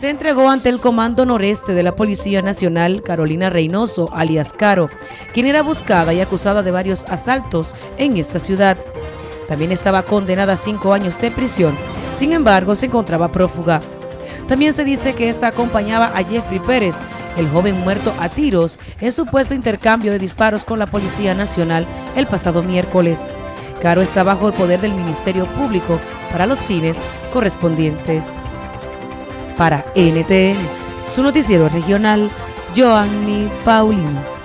se entregó ante el Comando Noreste de la Policía Nacional Carolina Reynoso, alias Caro, quien era buscada y acusada de varios asaltos en esta ciudad. También estaba condenada a cinco años de prisión, sin embargo se encontraba prófuga. También se dice que esta acompañaba a Jeffrey Pérez, el joven muerto a tiros en supuesto intercambio de disparos con la Policía Nacional el pasado miércoles. Caro está bajo el poder del Ministerio Público para los fines correspondientes. Para NTN, su noticiero regional, Joanny Paulino.